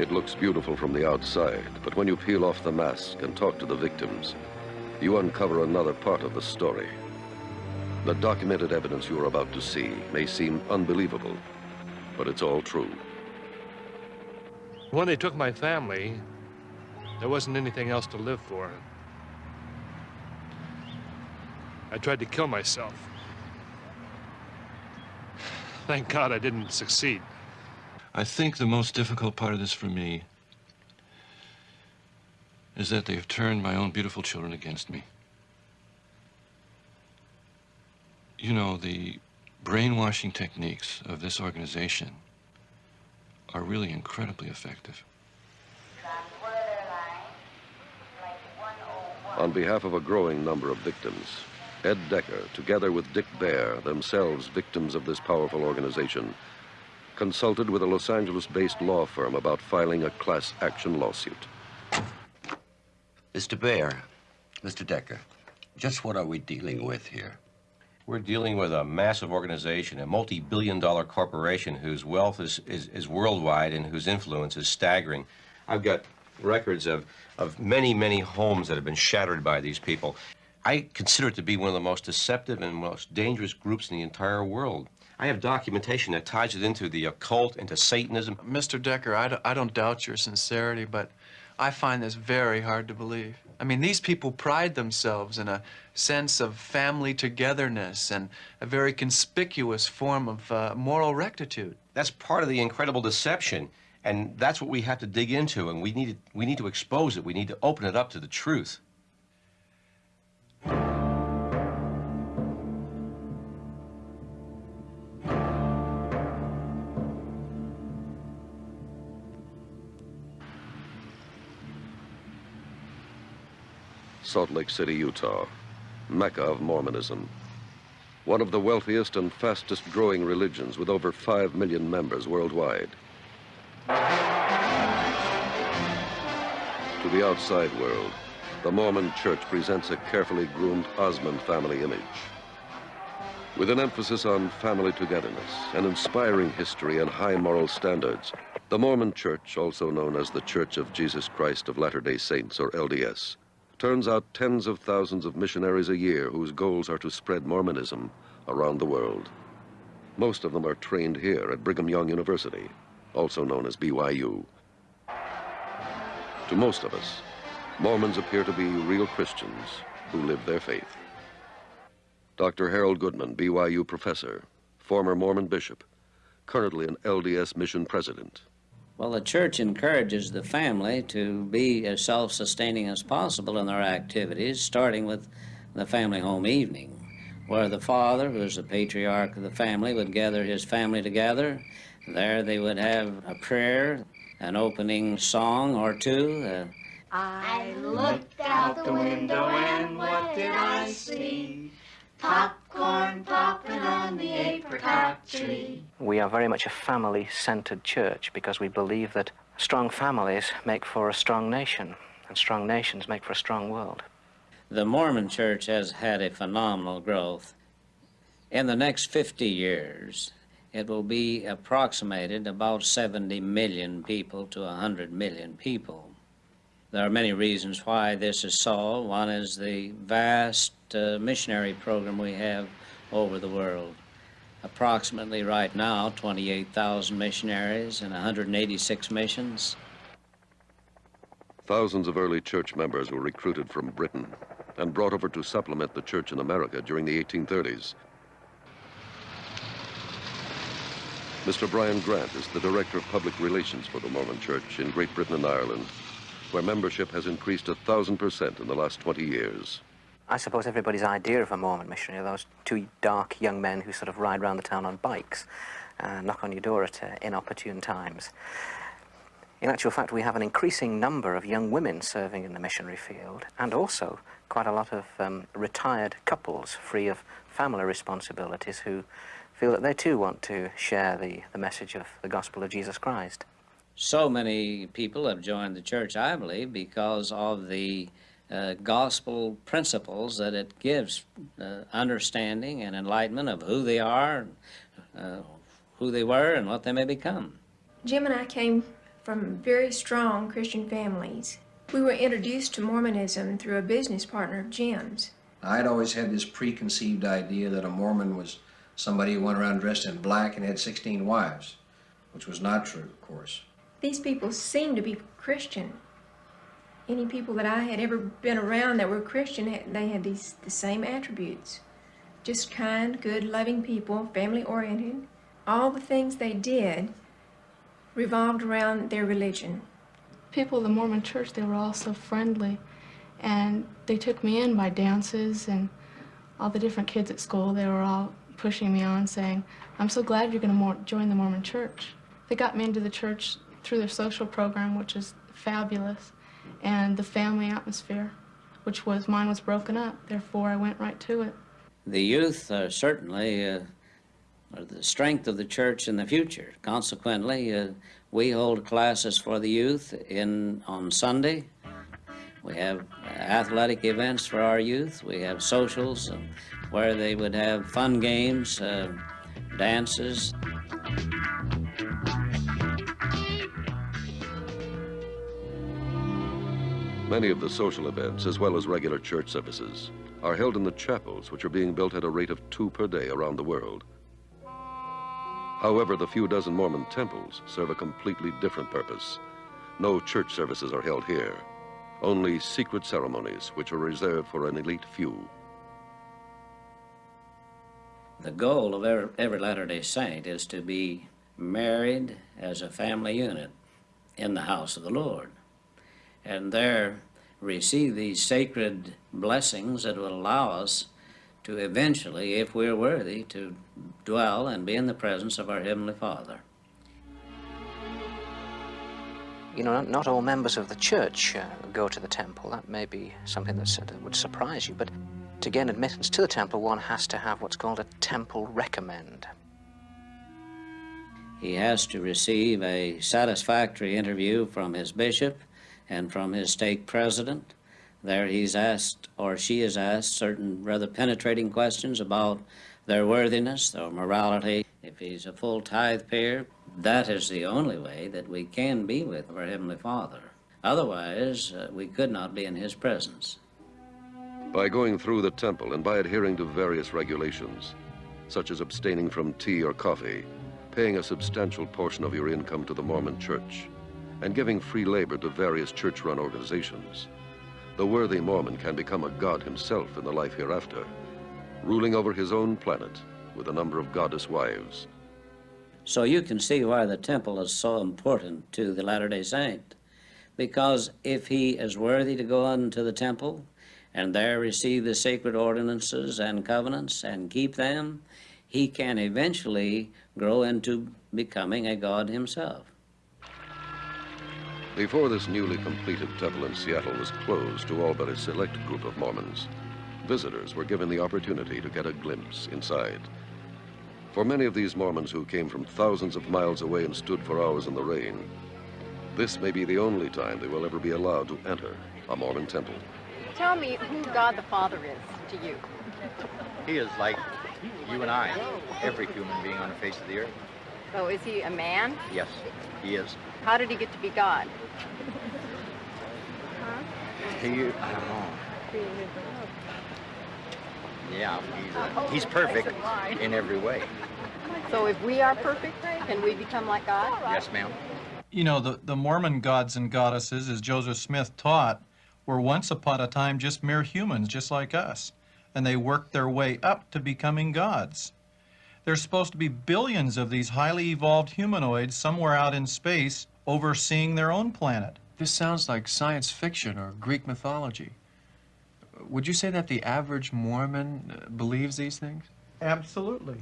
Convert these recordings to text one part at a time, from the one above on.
It looks beautiful from the outside, but when you peel off the mask and talk to the victims, you uncover another part of the story. The documented evidence you are about to see may seem unbelievable, but it's all true. When they took my family, there wasn't anything else to live for. I tried to kill myself. Thank God I didn't succeed. I think the most difficult part of this for me is that they have turned my own beautiful children against me. You know, the brainwashing techniques of this organization are really incredibly effective. On behalf of a growing number of victims, Ed Decker, together with Dick Baer, themselves victims of this powerful organization, consulted with a Los Angeles-based law firm about filing a class action lawsuit. Mr. Baer, Mr. Decker, just what are we dealing with here? We're dealing with a massive organization, a multi-billion dollar corporation whose wealth is, is, is, worldwide and whose influence is staggering. I've got records of, of many, many homes that have been shattered by these people. I consider it to be one of the most deceptive and most dangerous groups in the entire world. I have documentation that ties it into the occult, into Satanism. Mr. Decker, I d I don't doubt your sincerity, but I find this very hard to believe. I mean, these people pride themselves in a sense of family togetherness and a very conspicuous form of uh, moral rectitude. That's part of the incredible deception, and that's what we have to dig into, and we need to, we need to expose it. We need to open it up to the truth. Salt Lake City, Utah, Mecca of Mormonism. One of the wealthiest and fastest growing religions with over 5 million members worldwide. To the outside world, the Mormon church presents a carefully groomed Osmond family image. With an emphasis on family togetherness, an inspiring history, and high moral standards, the Mormon Church, also known as the Church of Jesus Christ of Latter-day Saints, or LDS, turns out tens of thousands of missionaries a year whose goals are to spread Mormonism around the world. Most of them are trained here at Brigham Young University, also known as BYU. To most of us, Mormons appear to be real Christians who live their faith. Dr. Harold Goodman, BYU professor, former Mormon bishop, currently an LDS mission president. Well, the church encourages the family to be as self-sustaining as possible in their activities, starting with the family home evening, where the father, who is the patriarch of the family, would gather his family together. There they would have a prayer, an opening song or two. Uh, I looked out the window and what did I see? Popcorn popping on the apricot tree. We are very much a family-centered church because we believe that strong families make for a strong nation, and strong nations make for a strong world. The Mormon church has had a phenomenal growth. In the next 50 years, it will be approximated about 70 million people to 100 million people. There are many reasons why this is so. One is the vast uh, missionary program we have over the world. Approximately right now, 28,000 missionaries in 186 missions. Thousands of early church members were recruited from Britain and brought over to supplement the church in America during the 1830s. Mr. Brian Grant is the Director of Public Relations for the Mormon Church in Great Britain and Ireland, where membership has increased a thousand percent in the last 20 years. I suppose everybody's idea of a Mormon missionary are those two dark young men who sort of ride around the town on bikes and knock on your door at uh, inopportune times. In actual fact, we have an increasing number of young women serving in the missionary field and also quite a lot of um, retired couples free of family responsibilities who feel that they too want to share the, the message of the gospel of Jesus Christ. So many people have joined the church, I believe, because of the uh, gospel principles that it gives uh, understanding and enlightenment of who they are, uh, who they were, and what they may become. Jim and I came from very strong Christian families. We were introduced to Mormonism through a business partner of Jim's. I'd always had this preconceived idea that a Mormon was somebody who went around dressed in black and had 16 wives, which was not true, of course. These people seemed to be Christian. Any people that I had ever been around that were Christian, they had these the same attributes. Just kind, good, loving people, family oriented. All the things they did revolved around their religion. people of the Mormon church, they were all so friendly. And they took me in by dances and all the different kids at school, they were all pushing me on saying, I'm so glad you're going to join the Mormon church. They got me into the church through their social program, which is fabulous, and the family atmosphere, which was, mine was broken up. Therefore, I went right to it. The youth are certainly uh, are the strength of the church in the future. Consequently, uh, we hold classes for the youth in on Sunday. We have athletic events for our youth. We have socials uh, where they would have fun games, uh, dances. Many of the social events, as well as regular church services, are held in the chapels, which are being built at a rate of two per day around the world. However, the few dozen Mormon temples serve a completely different purpose. No church services are held here, only secret ceremonies which are reserved for an elite few. The goal of every, Latter-day Saint is to be married as a family unit in the house of the Lord, and there receive these sacred blessings that will allow us to eventually, if we're worthy, to dwell and be in the presence of our Heavenly Father. You know, not, all members of the church uh, go to the temple. That may be something that's, that would surprise you, but to gain admittance to the temple, one has to have what's called a temple recommend. He has to receive a satisfactory interview from his bishop and from his stake president. There he's asked, or she is asked, certain rather penetrating questions about their worthiness, their morality. If he's a full tithe payer, that is the only way that we can be with our Heavenly Father. Otherwise, uh, we could not be in His presence. By going through the temple and by adhering to various regulations, such as abstaining from tea or coffee, paying a substantial portion of your income to the Mormon church, and giving free labor to various church-run organizations, the worthy Mormon can become a god himself in the life hereafter, ruling over his own planet with a number of goddess wives. So you can see why the temple is so important to the Latter-day Saint. Because if he is worthy to go unto the temple and there receive the sacred ordinances and covenants and keep them, he can eventually grow into becoming a god himself. Before this newly completed temple in Seattle was closed to all but a select group of Mormons, visitors were given the opportunity to get a glimpse inside. For many of these Mormons who came from thousands of miles away and stood for hours in the rain, this may be the only time they will ever be allowed to enter a Mormon temple. Tell me who God the Father is to you. He is like you and I, every human being on the face of the earth. So is he a man? Yes, he is. How did he get to be God? He, I don't know. Yeah, he's, uh, he's perfect in every way. So if we are perfect, can we become like God? Yes, ma'am. You know, the, the Mormon gods and goddesses, as Joseph Smith taught, were once upon a time just mere humans, just like us. And they worked their way up to becoming gods. There's supposed to be billions of these highly evolved humanoids somewhere out in space overseeing their own planet. This sounds like science fiction or Greek mythology. Would you say that the average Mormon uh, believes these things? Absolutely.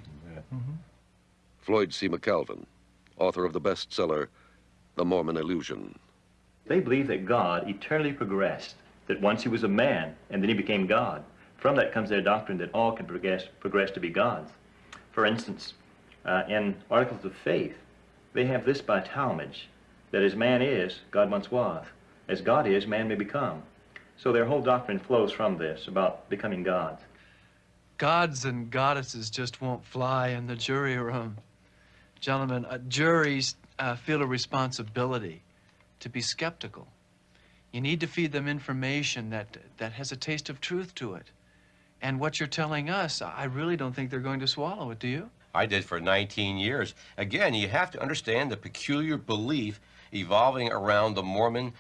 Floyd C. McElveen, author of the bestseller, The Mormon Illusion. They believe that God eternally progressed, that once he was a man and then he became God. From that comes their doctrine that all can progress, progress to be gods. For instance, uh, in Articles of Faith, they have this by Talmage, that as man is, God once was. As God is, man may become. So their whole doctrine flows from this, about becoming gods. Gods and goddesses just won't fly in the jury room. Gentlemen, uh, juries uh, feel a responsibility. to be skeptical. You need to feed them information that, that has a taste of truth to it. And what you're telling us, I really don't think they're going to swallow it, do you? I did for 19 years. Again, you have to understand the peculiar belief evolving around the Mormon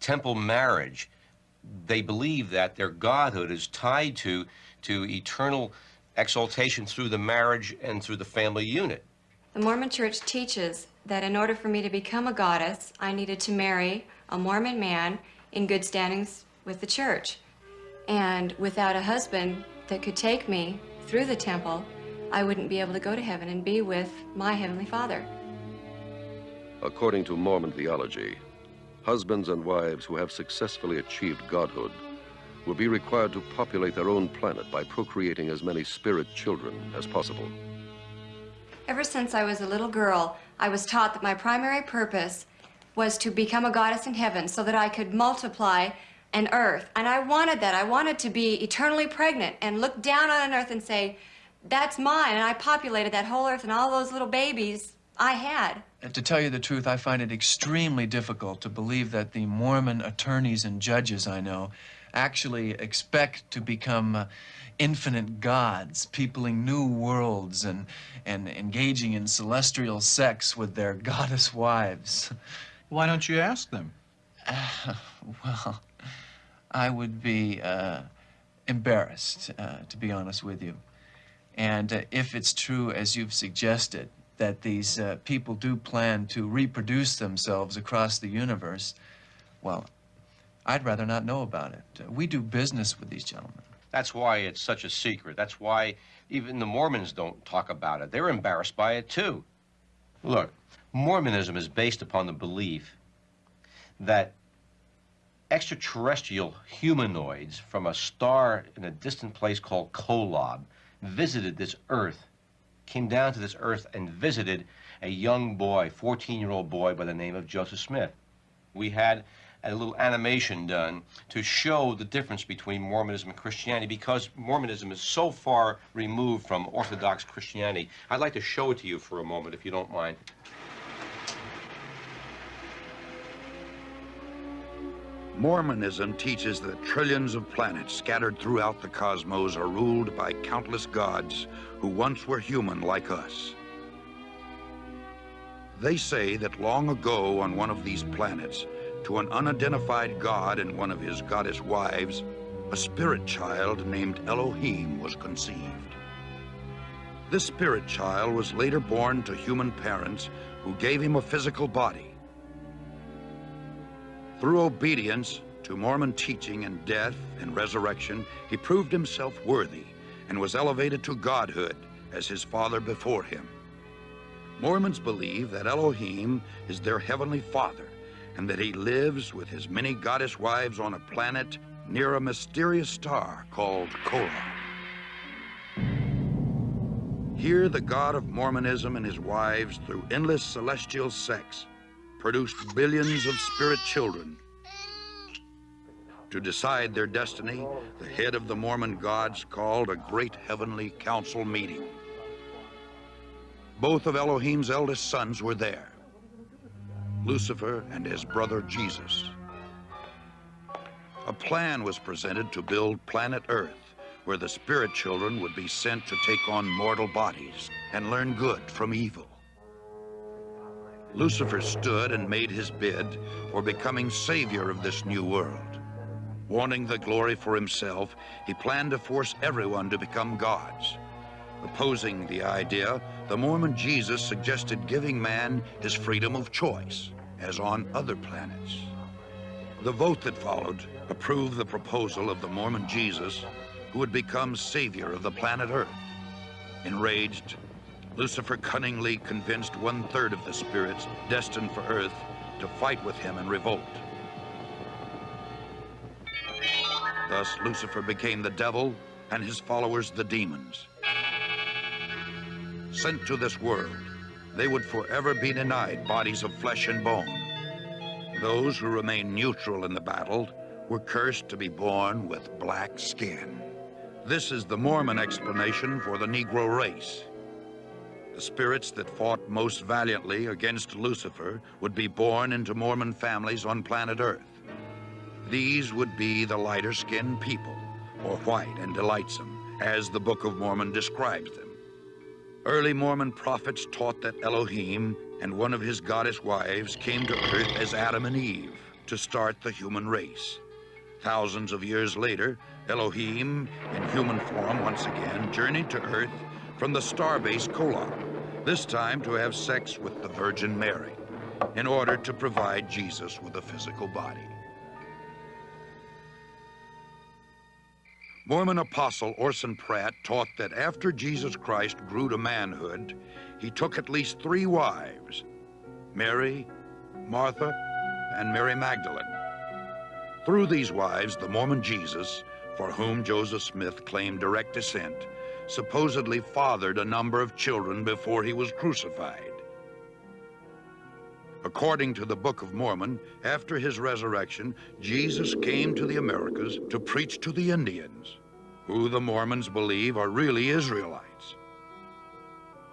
temple marriage. They believe that their godhood is tied to, to eternal exaltation through the marriage and through the family unit. The Mormon church teaches that in order for me to become a goddess, I needed to marry a Mormon man in good standings with the church. And without a husband that could take me through the temple, I wouldn't be able to go to heaven and be with my Heavenly Father. According to Mormon theology, husbands and wives who have successfully achieved godhood will be required to populate their own planet by procreating as many spirit children as possible. Ever since I was a little girl, I was taught that my primary purpose was to become a goddess in heaven so that I could multiply an earth. And I wanted that. I wanted to be eternally pregnant and look down on an earth and say, that's mine. And I populated that whole earth and all those little babies I had. And to tell you the truth, I find it extremely difficult to believe that the Mormon attorneys and judges I know actually expect to become uh, infinite gods, peopling new worlds and, and engaging in celestial sex with their goddess wives. Why don't you ask them? Uh, well, I would be uh, embarrassed, uh, to be honest with you. And uh, if it's true, as you've suggested, that these uh, people do plan to reproduce themselves across the universe, well, I'd rather not know about it. Uh, we do business with these gentlemen. That's why it's such a secret. That's why even the Mormons don't talk about it. They're embarrassed by it, too. Look, Mormonism is based upon the belief that extraterrestrial humanoids from a star in a distant place called Kolob visited this Earth, came down to this Earth and visited a young boy, 14-year-old boy by the name of Joseph Smith. We had a little animation done to show the difference between Mormonism and Christianity because Mormonism is so far removed from Orthodox Christianity. I'd like to show it to you for a moment, if you don't mind. Mormonism teaches that trillions of planets scattered throughout the cosmos are ruled by countless gods who once were human like us. They say that long ago on one of these planets, to an unidentified god and one of his goddess wives, a spirit child named Elohim was conceived. This spirit child was later born to human parents who gave him a physical body. Through obedience to Mormon teaching and death and resurrection, he proved himself worthy and was elevated to godhood as his father before him. Mormons believe that Elohim is their heavenly father and that he lives with his many goddess wives on a planet near a mysterious star called Kolob. Here, the God of Mormonism and his wives, through endless celestial sex, produced billions of spirit children. To decide their destiny, the head of the Mormon gods called a great heavenly council meeting. Both of Elohim's eldest sons were there, Lucifer and his brother Jesus. A plan was presented to build planet Earth, where the spirit children would be sent to take on mortal bodies and learn good from evil. Lucifer stood and made his bid for becoming savior of this new world. Wanting the glory for himself, he planned to force everyone to become gods. Opposing the idea, the Mormon Jesus suggested giving man his freedom of choice, as on other planets. The vote that followed approved the proposal of the Mormon Jesus, who would become savior of the planet Earth. Enraged, Lucifer cunningly convinced one-third of the spirits destined for Earth to fight with him in revolt. Thus, Lucifer became the devil and his followers the demons. Sent to this world, they would forever be denied bodies of flesh and bone. Those who remained neutral in the battle were cursed to be born with black skin. This is the Mormon explanation for the Negro race. The spirits that fought most valiantly against Lucifer would be born into Mormon families on planet Earth. These would be the lighter-skinned people, or white and delightsome, as the Book of Mormon describes them. Early Mormon prophets taught that Elohim and one of his goddess wives came to Earth as Adam and Eve to start the human race. Thousands of years later, Elohim, in human form once again, journeyed to Earth from the starbase Kolob, this time to have sex with the Virgin Mary, in order to provide Jesus with a physical body. Mormon apostle Orson Pratt taught that after Jesus Christ grew to manhood, he took at least three wives, Mary, Martha, and Mary Magdalene. Through these wives, the Mormon Jesus, for whom Joseph Smith claimed direct descent, supposedly fathered a number of children before he was crucified. According to the Book of Mormon, after his resurrection, Jesus came to the Americas to preach to the Indians, who the Mormons believe are really Israelites.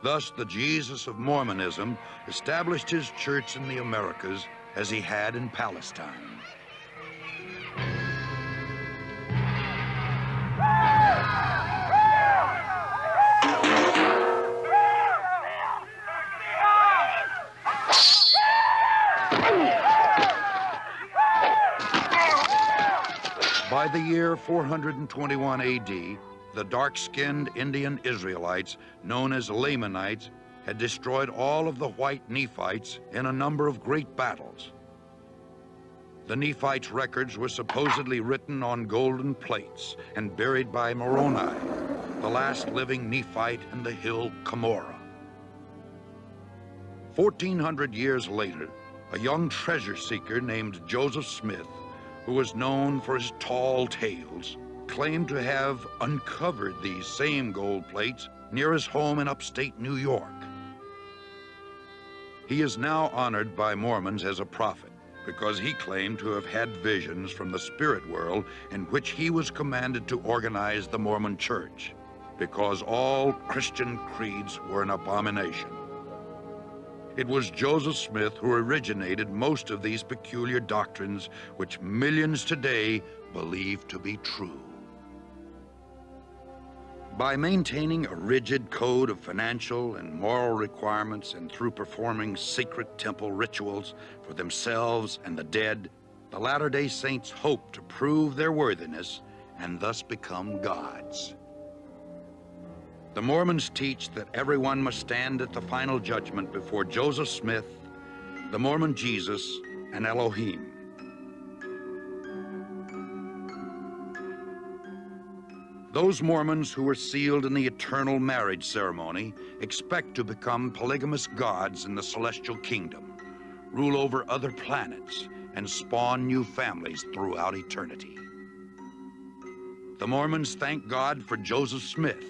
Thus, the Jesus of Mormonism established his church in the Americas as he had in Palestine. By the year 421 AD, the dark-skinned Indian Israelites, known as Lamanites, had destroyed all of the white Nephites in a number of great battles. The Nephites' records were supposedly written on golden plates and buried by Moroni, the last living Nephite in the hill Cumorah. 1,400 years later, a young treasure seeker named Joseph Smith, who was known for his tall tales, claimed to have uncovered these same gold plates near his home in upstate New York. He is now honored by Mormons as a prophet because he claimed to have had visions from the spirit world in which he was commanded to organize the Mormon church because all Christian creeds were an abomination. It was Joseph Smith who originated most of these peculiar doctrines which millions today believe to be true. By maintaining a rigid code of financial and moral requirements and through performing secret temple rituals for themselves and the dead, the Latter-day Saints hope to prove their worthiness and thus become gods. The Mormons teach that everyone must stand at the final judgment before Joseph Smith, the Mormon Jesus, and Elohim. Those Mormons who were sealed in the eternal marriage ceremony expect to become polygamous gods in the celestial kingdom, rule over other planets, and spawn new families throughout eternity. The Mormons thank God for Joseph Smith,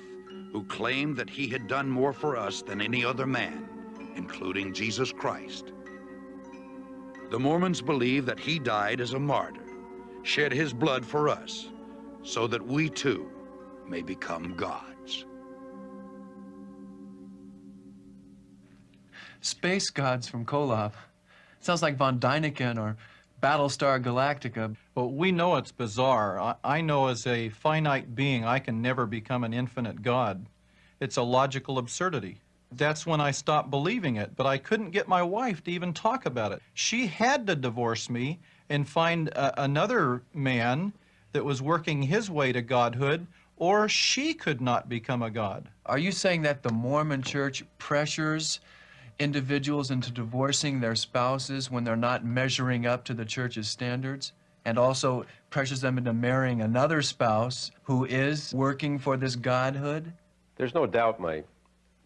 who claimed that he had done more for us than any other man, including Jesus Christ. The Mormons believe that he died as a martyr, shed his blood for us, so that we too may become gods. Space gods from Kolob. Sounds like von Däniken or Battlestar Galactica. Well, we know it's bizarre. I, I know as a finite being, I can never become an infinite God. It's a logical absurdity. That's when I stopped believing it, but I couldn't get my wife to even talk about it. She had to divorce me and find a, another man that was working his way to godhood, or she could not become a god. Are you saying that the Mormon church pressures individuals into divorcing their spouses when they're not measuring up to the church's standards? And also pressures them into marrying another spouse who is working for this godhood? There's no doubt my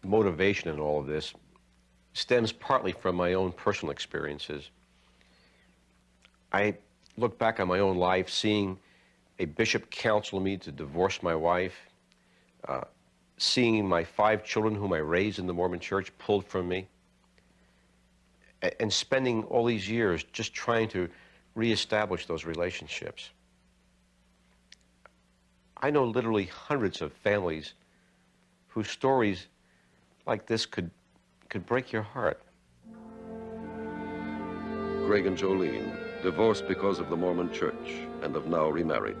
motivation in all of this stems partly from my own personal experiences. I look back on my own life seeing a bishop counsel me to divorce my wife, uh, seeing my five children whom I raised in the Mormon church pulled from me, and spending all these years just trying to reestablish those relationships. I know literally hundreds of families whose stories like this could, could break your heart. Greg and Jolene, divorced because of the Mormon church and have now remarried.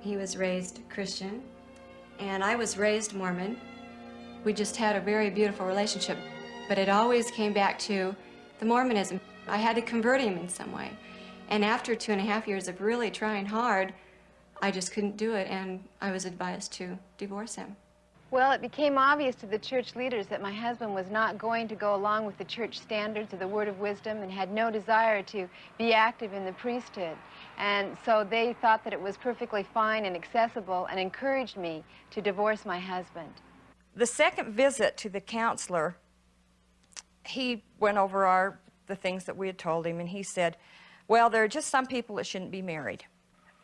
He was raised Christian, and I was raised Mormon. We just had a very beautiful relationship, but it always came back to the Mormonism. I had to convert him in some way. And after two and a half years of really trying hard, I just couldn't do it, and I was advised to divorce him. Well, it became obvious to the church leaders that my husband was not going to go along with the church standards of the word of wisdom and had no desire to be active in the priesthood. And so they thought that it was perfectly fine and accessible and encouraged me to divorce my husband. The second visit to the counselor, he went over our the things that we had told him, and he said, well, there are just some people that shouldn't be married.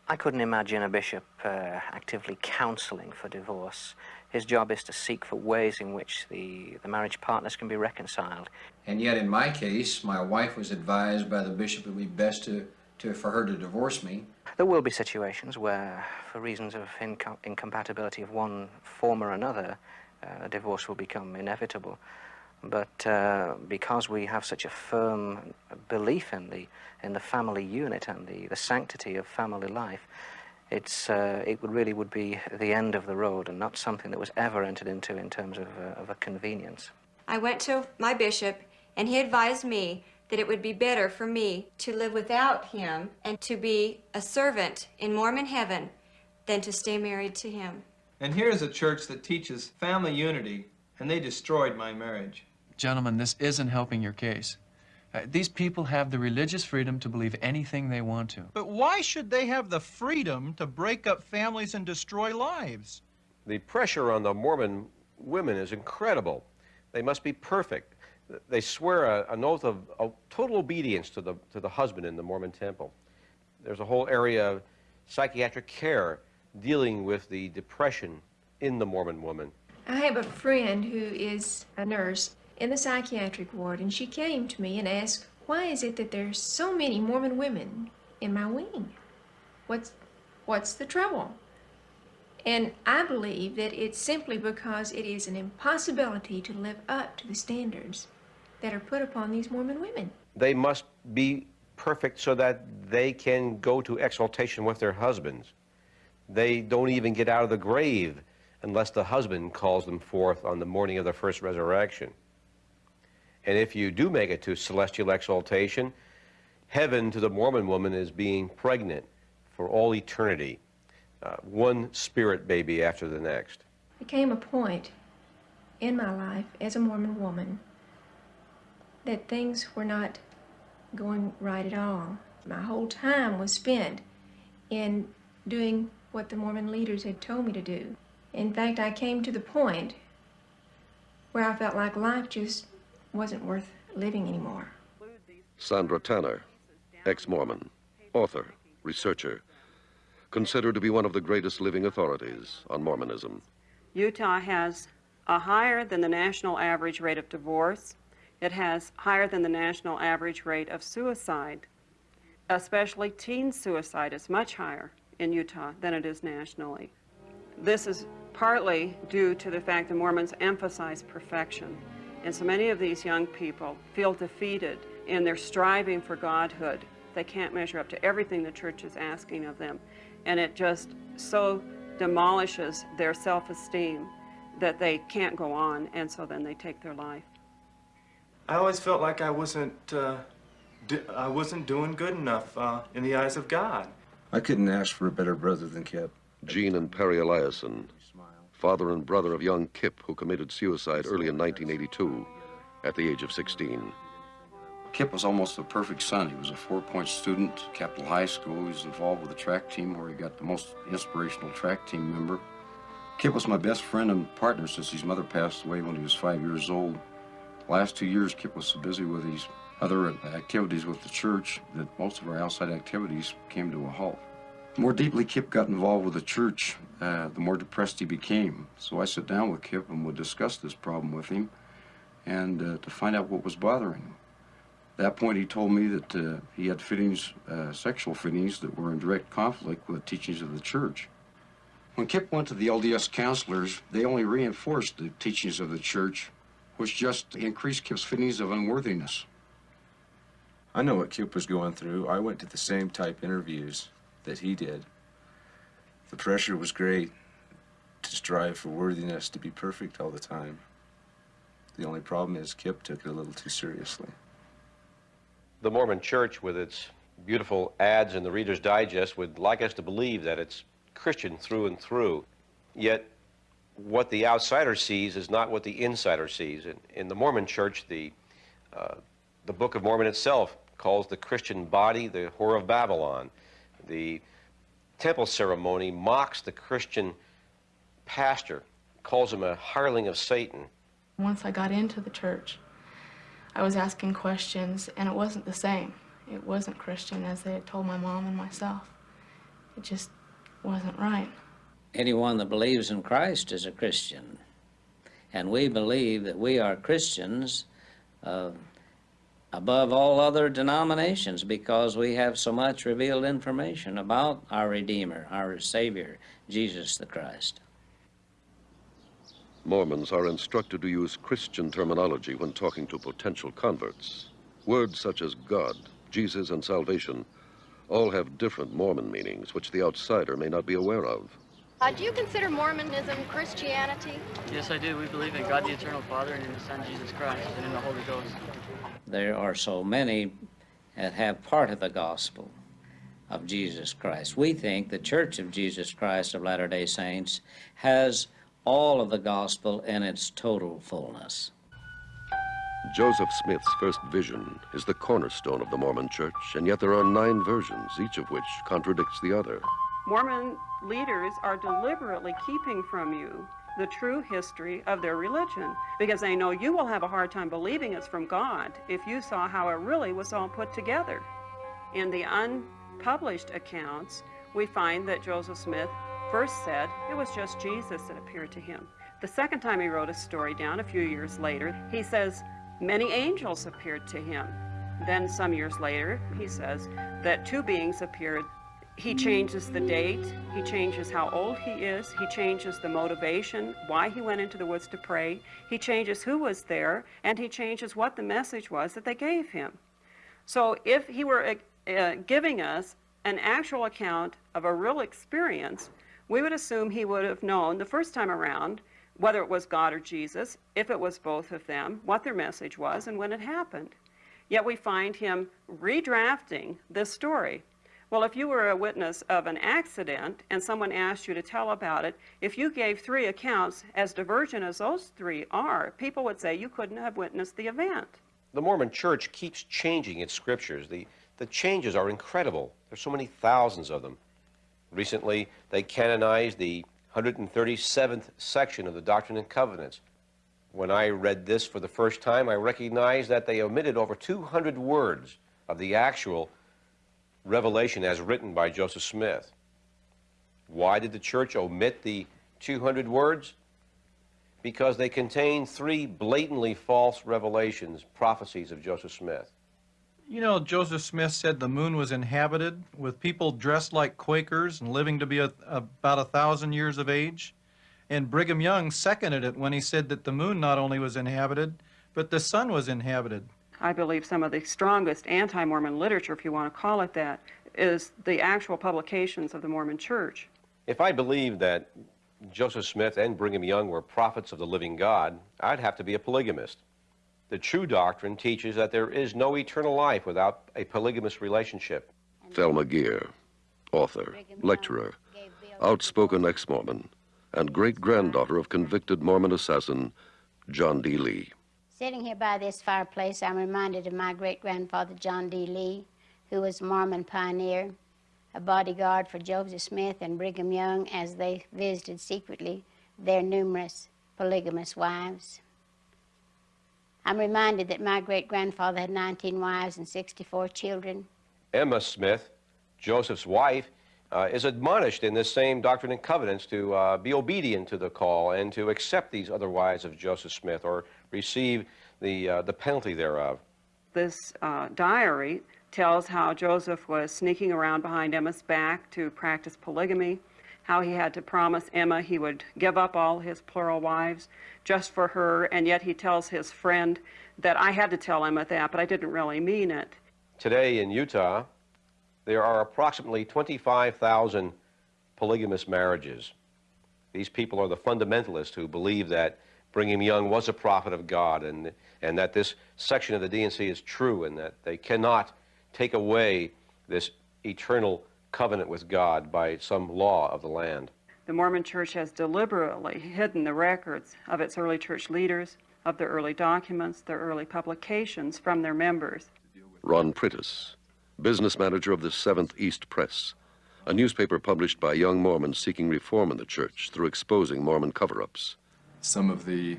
I couldn't imagine a bishop uh, actively counseling for divorce. His job is to seek for ways in which the, the marriage partners can be reconciled. And yet, in my case, my wife was advised by the bishop it would be best to, to, for her to divorce me. There will be situations where, for reasons of inco incompatibility of one form or another, uh, a divorce will become inevitable. But uh, because we have such a firm belief in the, in the family unit and the, the sanctity of family life, it's, uh, it would really would be the end of the road and not something that was ever entered into in terms of, uh, of a convenience. I went to my bishop, and he advised me that it would be better for me to live without him and to be a servant in Mormon heaven than to stay married to him. And here's a church that teaches family unity, and they destroyed my marriage. Gentlemen, this isn't helping your case. Uh, these people have the religious freedom to believe anything they want to. But why should they have the freedom to break up families and destroy lives? The pressure on the Mormon women is incredible. They must be perfect. They swear a, an oath of, of total obedience to the, to the husband in the Mormon temple. There's a whole area of psychiatric care dealing with the depression in the Mormon woman. I have a friend who is a nurse in the psychiatric ward, and she came to me and asked, why is it that there's so many Mormon women in my wing? What's, what's the trouble? And I believe that it's simply because it is an impossibility to live up to the standards that are put upon these Mormon women. They must be perfect so that they can go to exaltation with their husbands. They don't even get out of the grave unless the husband calls them forth on the morning of the first resurrection. And if you do make it to celestial exaltation, heaven to the Mormon woman is being pregnant for all eternity, uh, one spirit baby after the next. There came a point in my life as a Mormon woman that things were not going right at all. My whole time was spent in doing what the Mormon leaders had told me to do. In fact, I came to the point where I felt like life just wasn't worth living anymore. Sandra Tanner, ex-Mormon, author, researcher, considered to be one of the greatest living authorities on Mormonism. Utah has a higher than the national average rate of divorce. It has higher than the national average rate of suicide. Especially teen suicide is much higher in Utah than it is nationally. This is partly due to the fact that Mormons emphasize perfection. And so many of these young people feel defeated in their striving for godhood. They can't measure up to everything the church is asking of them. And it just so demolishes their self-esteem that they can't go on, and so then they take their life. I always felt like I wasn't, uh, I wasn't doing good enough uh, in the eyes of God. I couldn't ask for a better brother than Kip. Gene and Perry Eliason, father and brother of young Kip, who committed suicide early in 1982 at the age of 16. Kip was almost a perfect son. He was a four-point student, Capital High School. He was involved with the track team where he got the most inspirational track team member. Kip was my best friend and partner since his mother passed away when he was five years old. The last two years, Kip was so busy with his other activities with the church that most of our outside activities came to a halt. The more deeply Kip got involved with the church, uh, the more depressed he became. So I sat down with Kip and would discuss this problem with him and uh, to find out what was bothering him. At that point, he told me that uh, he had fittings, uh, sexual fittings that were in direct conflict with the teachings of the church. When Kip went to the LDS counselors, they only reinforced the teachings of the church which just increased Kip's feelings of unworthiness. I know what Kip was going through. I went to the same type interviews that he did. The pressure was great to strive for worthiness, to be perfect all the time. The only problem is Kip took it a little too seriously. The Mormon Church, with its beautiful ads in the Reader's Digest, would like us to believe that it's Christian through and through. Yet, what the outsider sees is not what the insider sees. In, in the Mormon Church, the, uh, the Book of Mormon itself calls the Christian body the whore of Babylon. The temple ceremony mocks the Christian pastor, calls him a hireling of Satan. Once I got into the church, I was asking questions, and it wasn't the same. It wasn't Christian as they had told my mom and myself. It just wasn't right. Anyone that believes in Christ is a Christian. And we believe that we are Christians uh, above all other denominations because we have so much revealed information about our Redeemer, our Savior, Jesus the Christ. Mormons are instructed to use Christian terminology when talking to potential converts. Words such as God, Jesus, and salvation all have different Mormon meanings which the outsider may not be aware of. Uh, do you consider Mormonism Christianity? Yes, I do. We believe in God the Eternal Father and in His Son Jesus Christ and in the Holy Ghost. There are so many that have part of the gospel of Jesus Christ. We think the Church of Jesus Christ of Latter-day Saints has all of the gospel in its total fullness. Joseph Smith's first vision is the cornerstone of the Mormon Church, and yet there are nine versions, each of which contradicts the other. Mormon leaders are deliberately keeping from you the true history of their religion because they know you will have a hard time believing it's from God if you saw how it really was all put together. In the unpublished accounts, we find that Joseph Smith first said it was just Jesus that appeared to him. The second time he wrote a story down, a few years later, he says many angels appeared to him. Then some years later, he says that two beings appeared he changes the date, he changes how old he is, he changes the motivation, why he went into the woods to pray, he changes who was there, and he changes what the message was that they gave him. So if he were uh, giving us an actual account of a real experience, we would assume he would have known the first time around whether it was God or Jesus, if it was both of them, what their message was, and when it happened. Yet we find him redrafting this story. Well, if you were a witness of an accident and someone asked you to tell about it, if you gave three accounts as divergent as those three are, people would say you couldn't have witnessed the event. The Mormon Church keeps changing its scriptures. The, the changes are incredible. There's so many thousands of them. Recently, they canonized the 137th section of the Doctrine and Covenants. When I read this for the first time, I recognized that they omitted over 200 words of the actual revelation as written by Joseph Smith. Why did the church omit the 200 words? Because they contain three blatantly false revelations, prophecies of Joseph Smith. You know, Joseph Smith said the moon was inhabited with people dressed like Quakers and living to be a, about a thousand years of age. And Brigham Young seconded it when he said that the moon not only was inhabited, but the sun was inhabited. I believe some of the strongest anti-Mormon literature, if you want to call it that, is the actual publications of the Mormon Church. If I believed that Joseph Smith and Brigham Young were prophets of the living God, I'd have to be a polygamist. The true doctrine teaches that there is no eternal life without a polygamous relationship. Thelma Geer, author, lecturer, outspoken ex-Mormon, and great-granddaughter of convicted Mormon assassin John D. Lee. Sitting here by this fireplace, I'm reminded of my great-grandfather, John D. Lee, who was a Mormon pioneer, a bodyguard for Joseph Smith and Brigham Young as they visited secretly their numerous polygamous wives. I'm reminded that my great-grandfather had 19 wives and 64 children. Emma Smith, Joseph's wife, uh, is admonished in this same Doctrine and Covenants to uh, be obedient to the call and to accept these other wives of Joseph Smith or receive the, uh, the penalty thereof. This uh, diary tells how Joseph was sneaking around behind Emma's back to practice polygamy, how he had to promise Emma he would give up all his plural wives just for her, and yet he tells his friend that I had to tell Emma that, but I didn't really mean it. Today in Utah, there are approximately 25,000 polygamous marriages. These people are the fundamentalists who believe that Brigham Young was a prophet of God and, and that this section of the D&C is true and that they cannot take away this eternal covenant with God by some law of the land. The Mormon Church has deliberately hidden the records of its early church leaders, of their early documents, their early publications from their members. Ron Prentice, business manager of the Seventh East Press, a newspaper published by young Mormons seeking reform in the church through exposing Mormon cover-ups. Some of the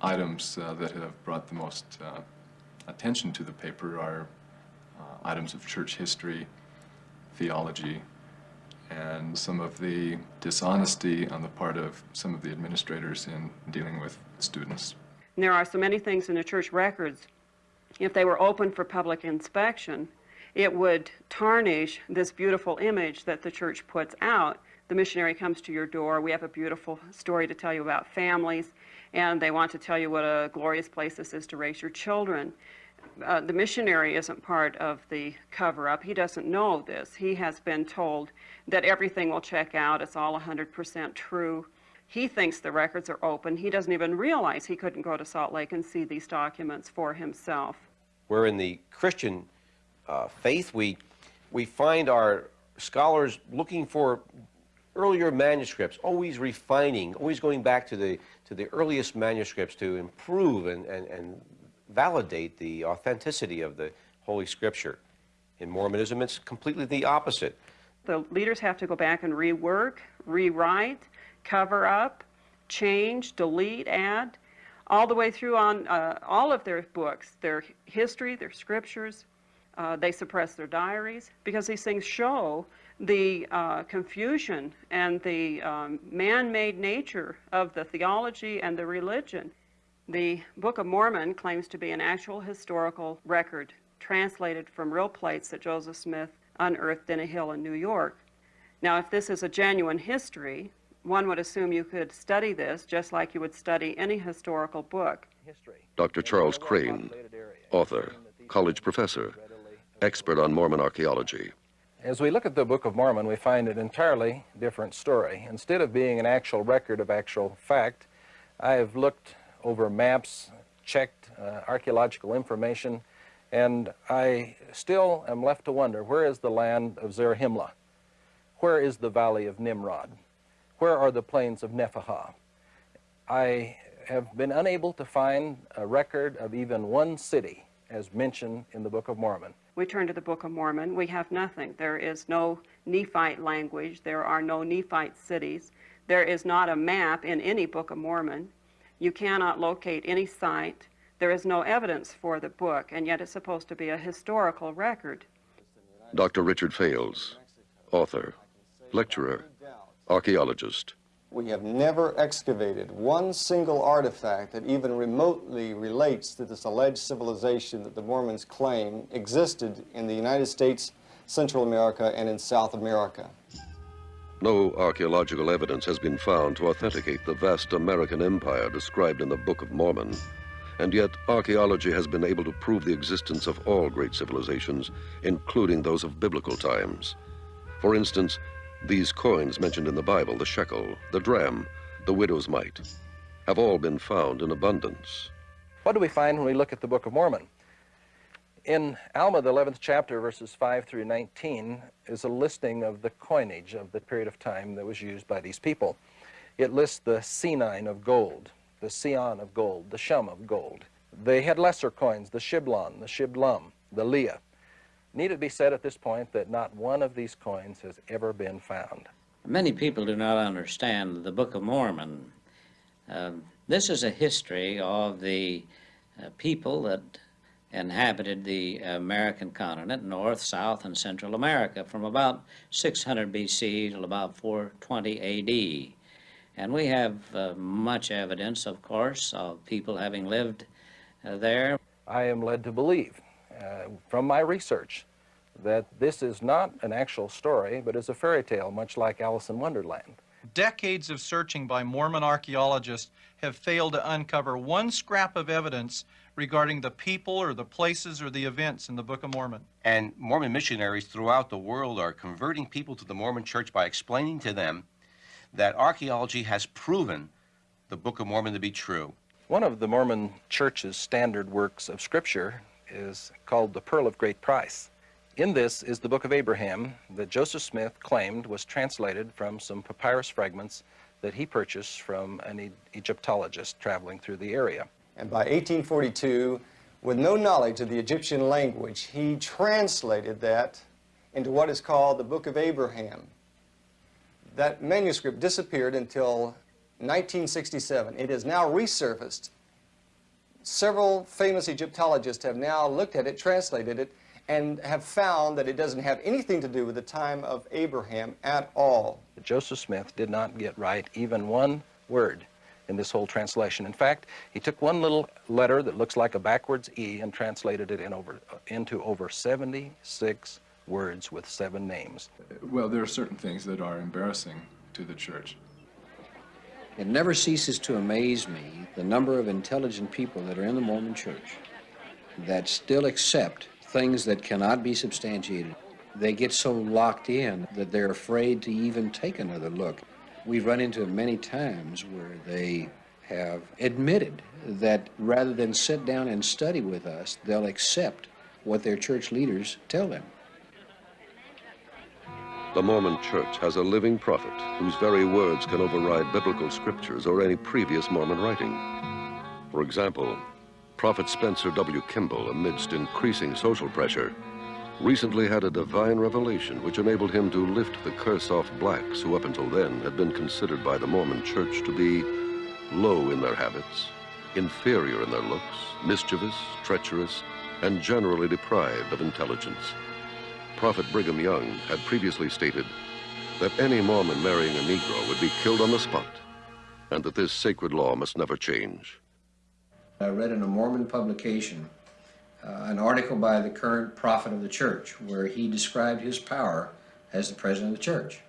items uh, that have brought the most uh, attention to the paper are uh, items of church history, theology, and some of the dishonesty on the part of some of the administrators in dealing with students. And there are so many things in the church records, if they were open for public inspection, it would tarnish this beautiful image that the church puts out. The missionary comes to your door, we have a beautiful story to tell you about families, and they want to tell you what a glorious place this is to raise your children. Uh, the missionary isn't part of the cover-up. He doesn't know this. He has been told that everything will check out. It's all 100% true. He thinks the records are open. He doesn't even realize he couldn't go to Salt Lake and see these documents for himself. Where in the Christian uh, faith, we, we find our scholars looking for earlier manuscripts, always refining, always going back to the, to the earliest manuscripts to improve and, and, and validate the authenticity of the Holy Scripture. In Mormonism, it's completely the opposite. The leaders have to go back and rework, rewrite, cover up, change, delete, add, all the way through on uh, all of their books, their history, their scriptures. Uh, they suppress their diaries because these things show the uh, confusion and the um, man-made nature of the theology and the religion. The Book of Mormon claims to be an actual historical record translated from real plates that Joseph Smith unearthed in a hill in New York. Now, if this is a genuine history, one would assume you could study this just like you would study any historical book. Dr. Charles Crane, author, college professor, expert on Mormon archaeology. As we look at the Book of Mormon, we find an entirely different story. Instead of being an actual record of actual fact, I have looked over maps, checked uh, archaeological information, and I still am left to wonder, where is the land of Zarahemla? Where is the valley of Nimrod? Where are the plains of Nephihah? I have been unable to find a record of even one city as mentioned in the Book of Mormon. We turn to the Book of Mormon, we have nothing. There is no Nephite language, there are no Nephite cities, there is not a map in any Book of Mormon. You cannot locate any site. There is no evidence for the book, and yet it's supposed to be a historical record. Dr. Richard Fales, author, lecturer, archaeologist. We have never excavated one single artifact that even remotely relates to this alleged civilization that the Mormons claim existed in the United States, Central America, and in South America. No archaeological evidence has been found to authenticate the vast American empire described in the Book of Mormon. And yet, archaeology has been able to prove the existence of all great civilizations, including those of biblical times. For instance, these coins mentioned in the Bible, the shekel, the dram, the widow's mite, have all been found in abundance. What do we find when we look at the Book of Mormon? In Alma, the 11th chapter, verses 5 through 19, is a listing of the coinage of the period of time that was used by these people. It lists the senine of gold, the seon of gold, the shum of gold. They had lesser coins, the shiblon, the shiblum, the leah. Need it be said at this point that not one of these coins has ever been found. Many people do not understand the Book of Mormon. Um, this is a history of the uh, people that inhabited the American continent, North, South, and Central America from about 600 BC till about 420 AD. And we have uh, much evidence, of course, of people having lived uh, there. I am led to believe, uh, from my research, that this is not an actual story, but is a fairy tale, much like Alice in Wonderland. Decades of searching by Mormon archaeologists have failed to uncover one scrap of evidence regarding the people or the places or the events in the Book of Mormon. And Mormon missionaries throughout the world are converting people to the Mormon church by explaining to them that archaeology has proven the Book of Mormon to be true. One of the Mormon Church's standard works of Scripture is called the Pearl of Great Price. In this is the Book of Abraham that Joseph Smith claimed was translated from some papyrus fragments that he purchased from an Egyptologist traveling through the area. And by 1842, with no knowledge of the Egyptian language, he translated that into what is called the Book of Abraham. That manuscript disappeared until 1967. It has now resurfaced. Several famous Egyptologists have now looked at it, translated it, and have found that it doesn't have anything to do with the time of Abraham at all. Joseph Smith did not get right even one word in this whole translation. In fact, he took one little letter that looks like a backwards E and translated it in over, into over 76 words with seven names. Well, there are certain things that are embarrassing to the church. It never ceases to amaze me the number of intelligent people that are in the Mormon church that still accept things that cannot be substantiated. They get so locked in that they're afraid to even take another look. We've run into many times where they have admitted that rather than sit down and study with us, they'll accept what their church leaders tell them. The Mormon Church has a living prophet whose very words can override biblical scriptures or any previous Mormon writing. For example, Prophet Spencer W. Kimball, amidst increasing social pressure, recently had a divine revelation which enabled him to lift the curse off blacks who up until then had been considered by the Mormon Church to be low in their habits, inferior in their looks, mischievous, treacherous, and generally deprived of intelligence. Prophet Brigham Young had previously stated that any Mormon marrying a Negro would be killed on the spot, and that this sacred law must never change. I read in a Mormon publication uh, an article by the current prophet of the church where he described his power as the president of the church.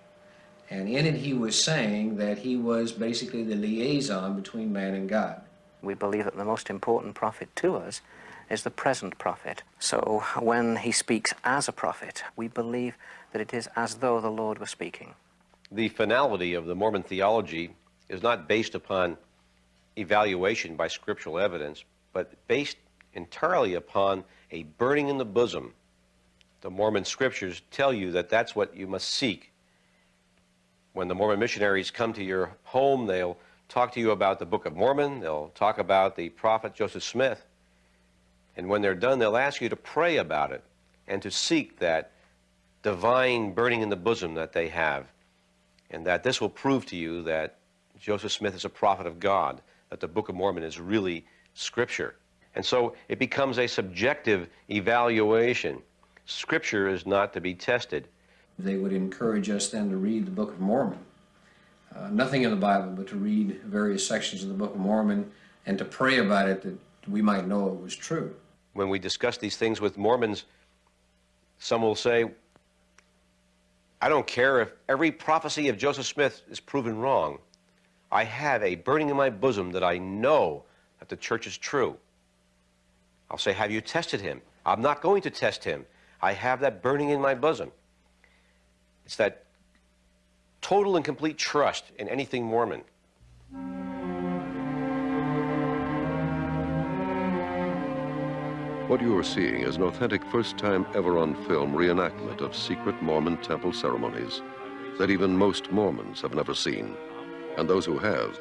And in it he was saying that he was basically the liaison between man and God. We believe that the most important prophet to us is the present prophet. So when he speaks as a prophet, we believe that it is as though the Lord were speaking. The finality of the Mormon theology is not based upon evaluation by scriptural evidence, but based entirely upon a burning in the bosom. The Mormon scriptures tell you that that's what you must seek. When the Mormon missionaries come to your home, they'll talk to you about the Book of Mormon, they'll talk about the prophet Joseph Smith, and when they're done, they'll ask you to pray about it and to seek that divine burning in the bosom that they have. And that this will prove to you that Joseph Smith is a prophet of God, that the Book of Mormon is really Scripture. And so it becomes a subjective evaluation. Scripture is not to be tested. They would encourage us then to read the Book of Mormon. Uh, nothing in the Bible, but to read various sections of the Book of Mormon and to pray about it that we might know it was true when we discuss these things with Mormons, some will say, I don't care if every prophecy of Joseph Smith is proven wrong. I have a burning in my bosom that I know that the church is true. I'll say, have you tested him? I'm not going to test him. I have that burning in my bosom. It's that total and complete trust in anything Mormon. What you are seeing is an authentic first time ever on film reenactment of secret Mormon temple ceremonies that even most Mormons have never seen. And those who have,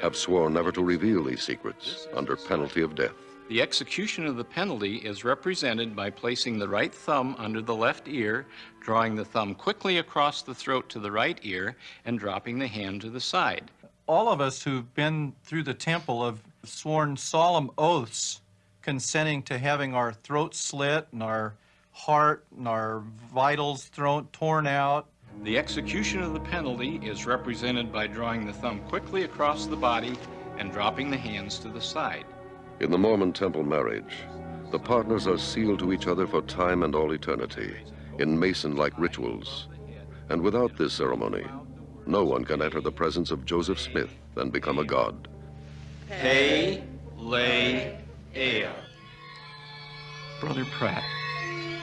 have sworn never to reveal these secrets under penalty of death. The execution of the penalty is represented by placing the right thumb under the left ear, drawing the thumb quickly across the throat to the right ear, and dropping the hand to the side. All of us who've been through the temple have sworn solemn oaths consenting to having our throat slit and our heart and our vitals thrown, torn out. The execution of the penalty is represented by drawing the thumb quickly across the body and dropping the hands to the side. In the Mormon temple marriage, the partners are sealed to each other for time and all eternity, in Mason-like rituals. And without this ceremony, no one can enter the presence of Joseph Smith and become a god. Pay, lay, air. Brother Pratt,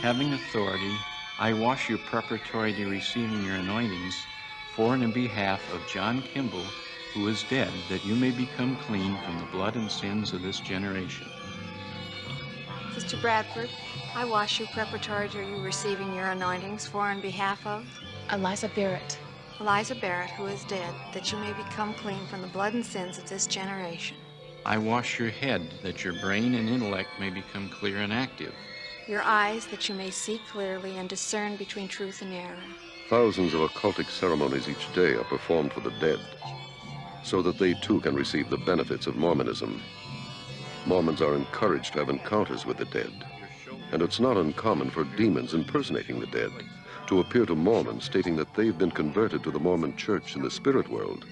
having authority, I wash you preparatory to receiving your anointings for and in behalf of John Kimball, who is dead, that you may become clean from the blood and sins of this generation. Sister Bradford, I wash you preparatory to you receiving your anointings for and behalf of Eliza Barrett. Eliza Barrett, who is dead, that you may become clean from the blood and sins of this generation. I wash your head, that your brain and intellect may become clear and active. Your eyes, that you may see clearly and discern between truth and error. Thousands of occultic ceremonies each day are performed for the dead, so that they too can receive the benefits of Mormonism. Mormons are encouraged to have encounters with the dead, and it's not uncommon for demons impersonating the dead to appear to Mormons stating that they've been converted to the Mormon church in the spirit world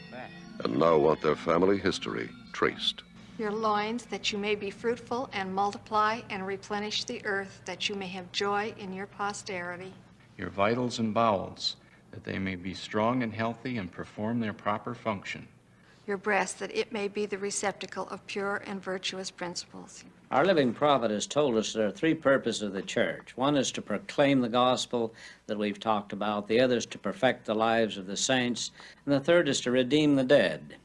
and now want their family history traced. Your loins, that you may be fruitful and multiply and replenish the earth, that you may have joy in your posterity. Your vitals and bowels, that they may be strong and healthy and perform their proper function. Your breast, that it may be the receptacle of pure and virtuous principles. Our living prophet has told us there are three purposes of the church. One is to proclaim the gospel that we've talked about, the other is to perfect the lives of the saints, and the third is to redeem the dead.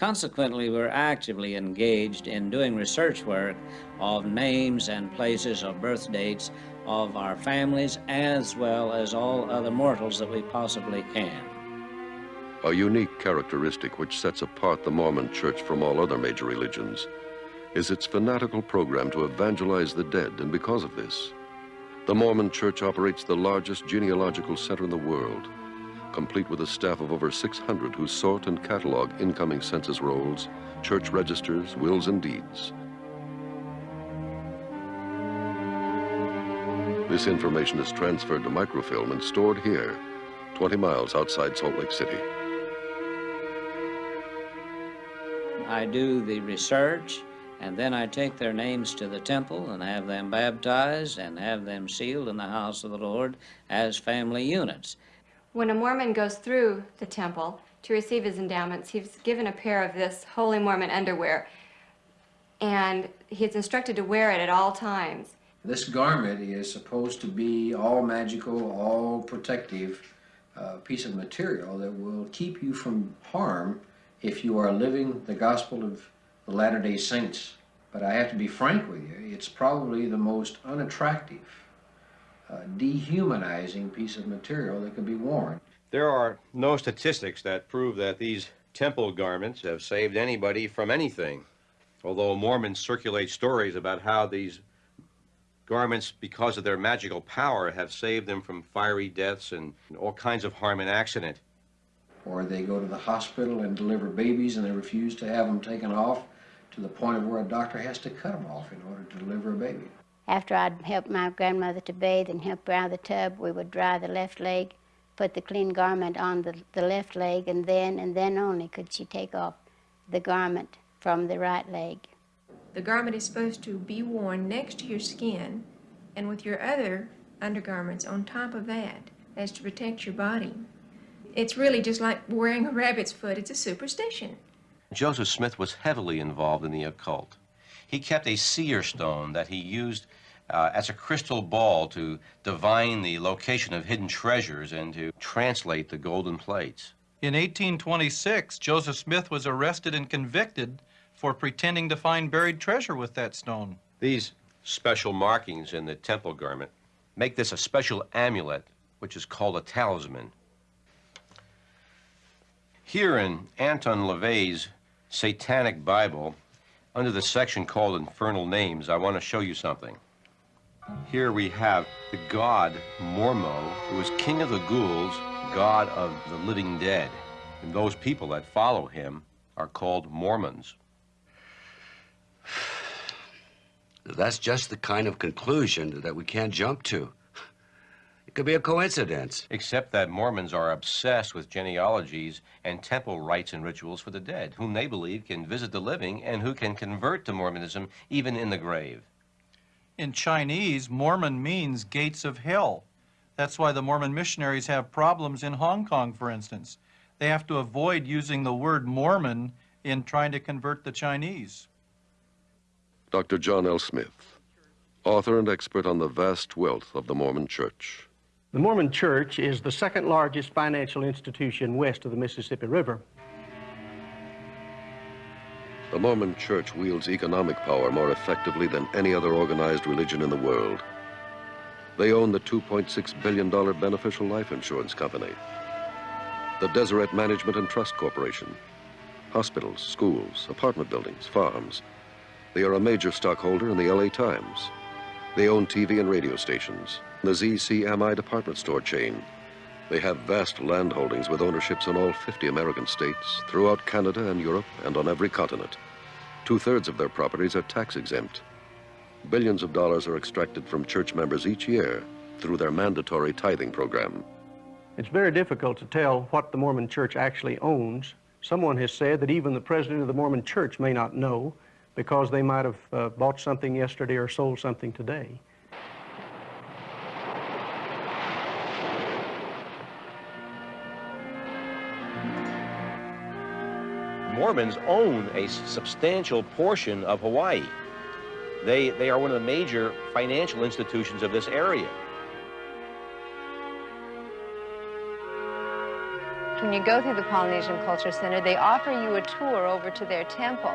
Consequently, we're actively engaged in doing research work of names and places of birth dates of our families as well as all other mortals that we possibly can. A unique characteristic which sets apart the Mormon church from all other major religions is its fanatical program to evangelize the dead, and because of this, the Mormon church operates the largest genealogical center in the world, complete with a staff of over 600 who sort and catalog incoming census rolls, church registers, wills, and deeds. This information is transferred to microfilm and stored here, 20 miles outside Salt Lake City. I do the research, and then I take their names to the temple and have them baptized and have them sealed in the house of the Lord as family units. When a Mormon goes through the temple to receive his endowments, he's given a pair of this Holy Mormon underwear, and he's instructed to wear it at all times. This garment is supposed to be all magical, all protective uh, piece of material that will keep you from harm if you are living the gospel of the Latter-day Saints. But I have to be frank with you, it's probably the most unattractive, dehumanizing piece of material that could be worn. There are no statistics that prove that these temple garments have saved anybody from anything. Although Mormons circulate stories about how these garments, because of their magical power, have saved them from fiery deaths and all kinds of harm and accident. Or they go to the hospital and deliver babies and they refuse to have them taken off to the point of where a doctor has to cut them off in order to deliver a baby. After I'd helped my grandmother to bathe and help her out of the tub, we would dry the left leg, put the clean garment on the, the left leg, and then and then only could she take off the garment from the right leg. The garment is supposed to be worn next to your skin and with your other undergarments on top of that as to protect your body. It's really just like wearing a rabbit's foot. It's a superstition. Joseph Smith was heavily involved in the occult. He kept a seer stone that he used uh, as a crystal ball to divine the location of hidden treasures and to translate the golden plates. In 1826, Joseph Smith was arrested and convicted for pretending to find buried treasure with that stone. These special markings in the temple garment make this a special amulet, which is called a talisman. Here in Anton LaVey's Satanic Bible, under the section called Infernal Names, I want to show you something. Here we have the god Mormo, who is king of the ghouls, god of the living dead. And those people that follow him are called Mormons. That's just the kind of conclusion that we can't jump to. It could be a coincidence. Except that Mormons are obsessed with genealogies and temple rites and rituals for the dead, whom they believe can visit the living and who can convert to Mormonism even in the grave. In Chinese, Mormon means gates of hell. That's why the Mormon missionaries have problems in Hong Kong, for instance. They have to avoid using the word Mormon in trying to convert the Chinese. Dr. John L. Smith, author and expert on the vast wealth of the Mormon Church. The Mormon Church is the second largest financial institution west of the Mississippi River. The Mormon Church wields economic power more effectively than any other organized religion in the world. They own the $2.6 billion beneficial life insurance company, the Deseret Management and Trust Corporation, hospitals, schools, apartment buildings, farms. They are a major stockholder in the LA Times. They own TV and radio stations, the ZCMI department store chain. They have vast land holdings with ownerships in all 50 American states, throughout Canada and Europe, and on every continent. Two-thirds of their properties are tax exempt. Billions of dollars are extracted from church members each year through their mandatory tithing program. It's very difficult to tell what the Mormon Church actually owns. Someone has said that even the president of the Mormon Church may not know because they might have uh, bought something yesterday or sold something today. Mormons own a substantial portion of Hawaii. They, they are one of the major financial institutions of this area. When you go through the Polynesian Culture Center, they offer you a tour over to their temple.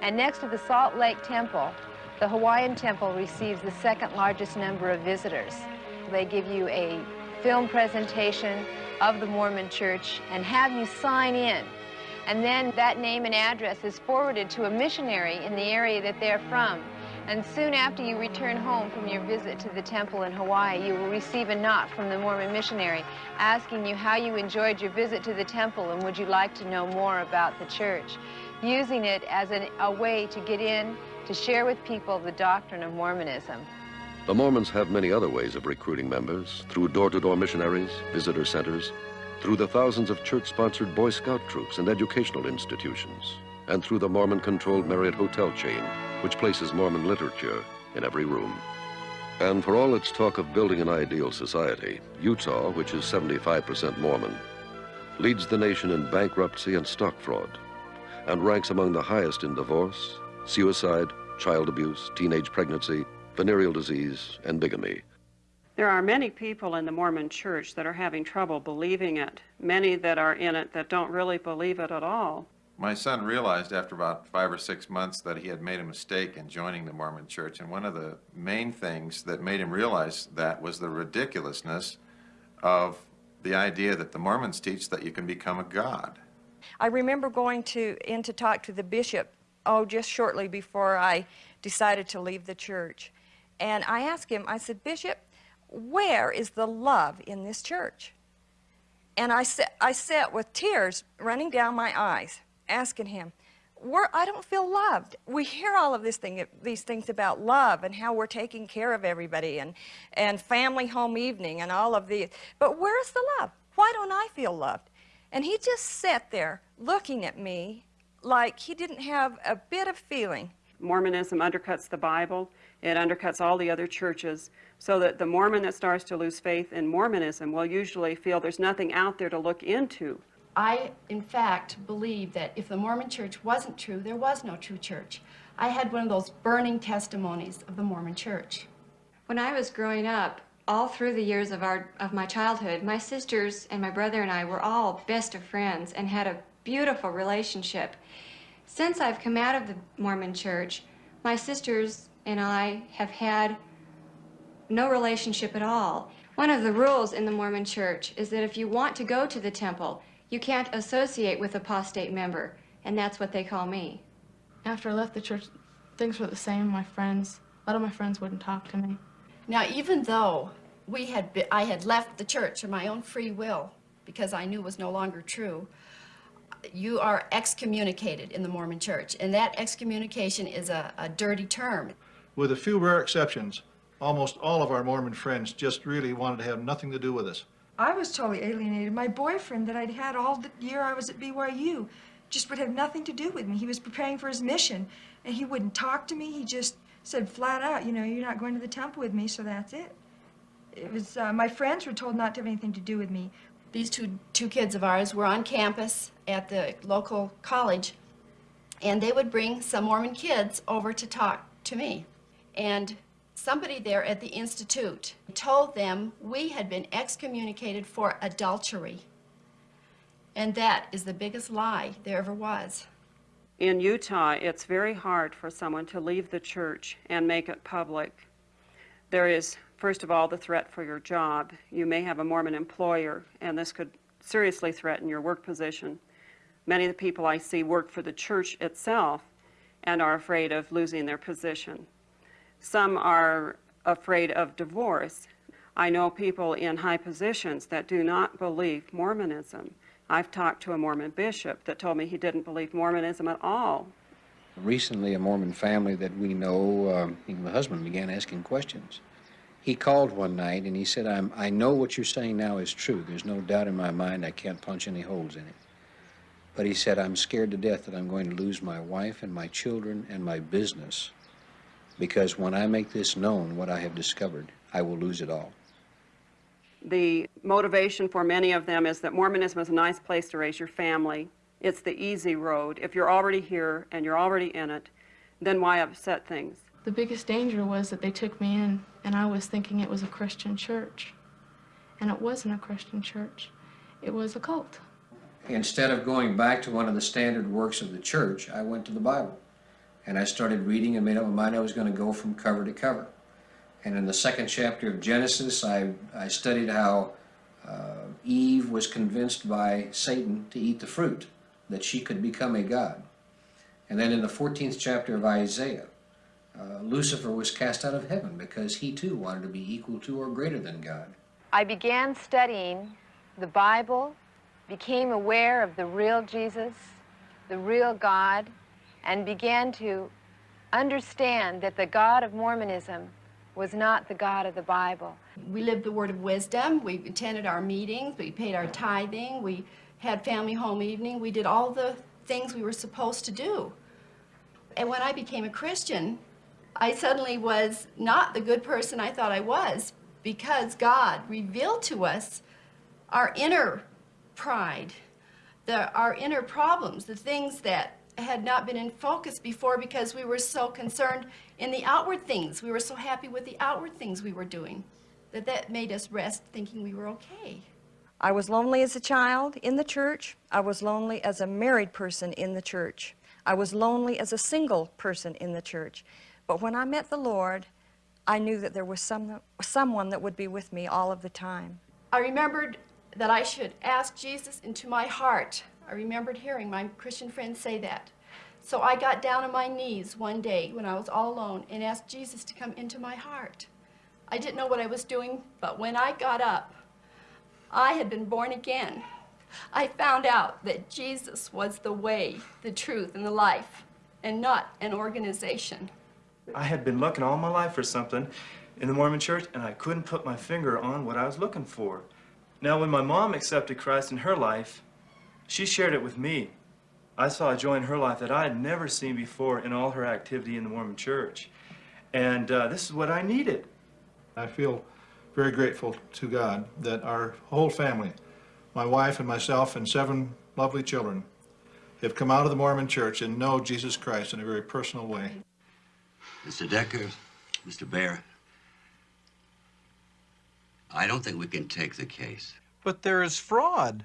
And next to the Salt Lake Temple, the Hawaiian Temple receives the second largest number of visitors. They give you a film presentation of the Mormon Church and have you sign in. And then that name and address is forwarded to a missionary in the area that they're from. And soon after you return home from your visit to the temple in Hawaii, you will receive a note from the Mormon missionary asking you how you enjoyed your visit to the temple and would you like to know more about the church, using it as an, a way to get in to share with people the doctrine of Mormonism. The Mormons have many other ways of recruiting members, through door-to-door -door missionaries, visitor centers, through the thousands of church-sponsored Boy Scout troops and educational institutions, and through the Mormon-controlled Marriott hotel chain, which places Mormon literature in every room. And for all its talk of building an ideal society, Utah, which is 75% Mormon, leads the nation in bankruptcy and stock fraud, and ranks among the highest in divorce, suicide, child abuse, teenage pregnancy, venereal disease, and bigamy. There are many people in the Mormon church that are having trouble believing it, many that are in it that don't really believe it at all. My son realized after about five or six months that he had made a mistake in joining the Mormon church, and one of the main things that made him realize that was the ridiculousness of the idea that the Mormons teach that you can become a god. I remember going to in to talk to the bishop, oh, just shortly before I decided to leave the church. And I asked him, I said, Bishop, where is the love in this church? And I sat, I sat with tears running down my eyes, asking him, we're, I don't feel loved. We hear all of this thing, these things about love and how we're taking care of everybody and, and family home evening and all of these. But where's the love? Why don't I feel loved? And he just sat there looking at me like he didn't have a bit of feeling. Mormonism undercuts the Bible. It undercuts all the other churches so that the Mormon that starts to lose faith in Mormonism will usually feel there's nothing out there to look into. I, in fact, believe that if the Mormon church wasn't true, there was no true church. I had one of those burning testimonies of the Mormon church. When I was growing up, all through the years of, our, of my childhood, my sisters and my brother and I were all best of friends and had a beautiful relationship. Since I've come out of the Mormon church, my sisters and I have had no relationship at all. One of the rules in the Mormon church is that if you want to go to the temple, you can't associate with apostate member, and that's what they call me. After I left the church, things were the same. My friends, a lot of my friends wouldn't talk to me. Now, even though we had been, I had left the church of my own free will because I knew it was no longer true, you are excommunicated in the Mormon church, and that excommunication is a, a dirty term. With a few rare exceptions, almost all of our Mormon friends just really wanted to have nothing to do with us. I was totally alienated. My boyfriend that I'd had all the year I was at BYU just would have nothing to do with me. He was preparing for his mission, and he wouldn't talk to me. He just said flat out, you know, you're not going to the temple with me, so that's it. It was, uh, my friends were told not to have anything to do with me. These two, two kids of ours were on campus at the local college, and they would bring some Mormon kids over to talk to me. And somebody there at the Institute told them we had been excommunicated for adultery. And that is the biggest lie there ever was. In Utah, it's very hard for someone to leave the church and make it public. There is, first of all, the threat for your job. You may have a Mormon employer, and this could seriously threaten your work position. Many of the people I see work for the church itself and are afraid of losing their position. Some are afraid of divorce. I know people in high positions that do not believe Mormonism. I've talked to a Mormon bishop that told me he didn't believe Mormonism at all. Recently, a Mormon family that we know, um, husband began asking questions. He called one night and he said, I'm, I know what you're saying now is true. There's no doubt in my mind I can't punch any holes in it. But he said, I'm scared to death that I'm going to lose my wife and my children and my business because when I make this known, what I have discovered, I will lose it all. The motivation for many of them is that Mormonism is a nice place to raise your family. It's the easy road. If you're already here and you're already in it, then why upset things? The biggest danger was that they took me in and I was thinking it was a Christian church. And it wasn't a Christian church. It was a cult. Instead of going back to one of the standard works of the church, I went to the Bible. And I started reading and made up my mind I was going to go from cover to cover. And in the second chapter of Genesis, I, I studied how uh, Eve was convinced by Satan to eat the fruit, that she could become a god. And then in the 14th chapter of Isaiah, uh, Lucifer was cast out of heaven because he too wanted to be equal to or greater than God. I began studying the Bible, became aware of the real Jesus, the real God, and began to understand that the God of Mormonism was not the God of the Bible. We lived the word of wisdom. We attended our meetings. We paid our tithing. We had family home evening. We did all the things we were supposed to do. And when I became a Christian, I suddenly was not the good person I thought I was because God revealed to us our inner pride, the, our inner problems, the things that had not been in focus before because we were so concerned in the outward things. We were so happy with the outward things we were doing that that made us rest thinking we were okay. I was lonely as a child in the church. I was lonely as a married person in the church. I was lonely as a single person in the church. But when I met the Lord, I knew that there was some, someone that would be with me all of the time. I remembered that I should ask Jesus into my heart. I remembered hearing my Christian friends say that. So I got down on my knees one day when I was all alone and asked Jesus to come into my heart. I didn't know what I was doing, but when I got up, I had been born again. I found out that Jesus was the way, the truth, and the life, and not an organization. I had been looking all my life for something in the Mormon church, and I couldn't put my finger on what I was looking for. Now, when my mom accepted Christ in her life, she shared it with me. I saw a joy in her life that I had never seen before in all her activity in the Mormon church. And uh, this is what I needed. I feel very grateful to God that our whole family, my wife and myself and seven lovely children, have come out of the Mormon church and know Jesus Christ in a very personal way. Mr. Decker, Mr. Bear, I don't think we can take the case. But there is fraud,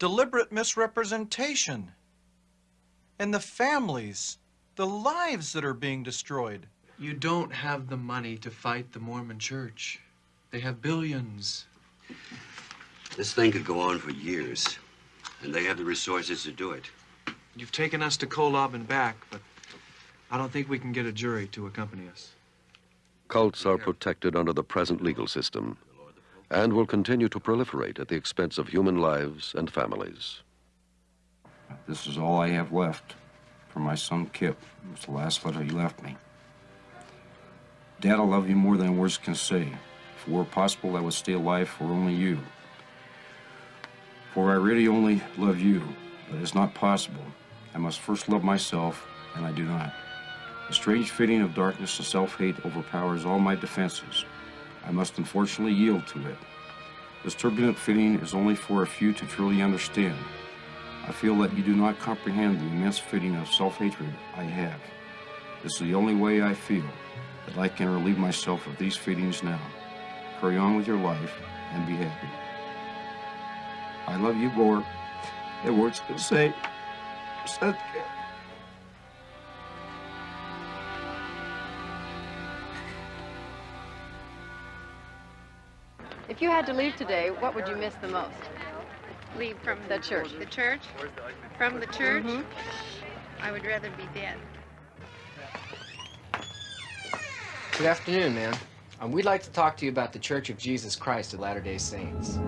deliberate misrepresentation, and the families, the lives that are being destroyed. You don't have the money to fight the Mormon church. They have billions. This thing could go on for years, and they have the resources to do it. You've taken us to Kolob and back, but I don't think we can get a jury to accompany us. Cults are protected under the present legal system and will continue to proliferate at the expense of human lives and families. This is all I have left for my son Kip. It's the last letter he left me. Dad, I love you more than words can say. If it were possible, I would stay alive for only you. For I really only love you, but it's not possible. I must first love myself, and I do not. A strange feeling of darkness and self-hate overpowers all my defenses. I must unfortunately yield to it. This turbulent feeling is only for a few to truly understand. I feel that you do not comprehend the immense feeling of self-hatred I have. This is the only way I feel that I can relieve myself of these feelings now. Carry on with your life and be happy. I love you more than words can say. Said If you had to leave today, what would you miss the most? Leave from The church. The church? From the church? Mhm. I would rather be dead. Good afternoon, man. Um, we'd like to talk to you about the Church of Jesus Christ of Latter-day Saints.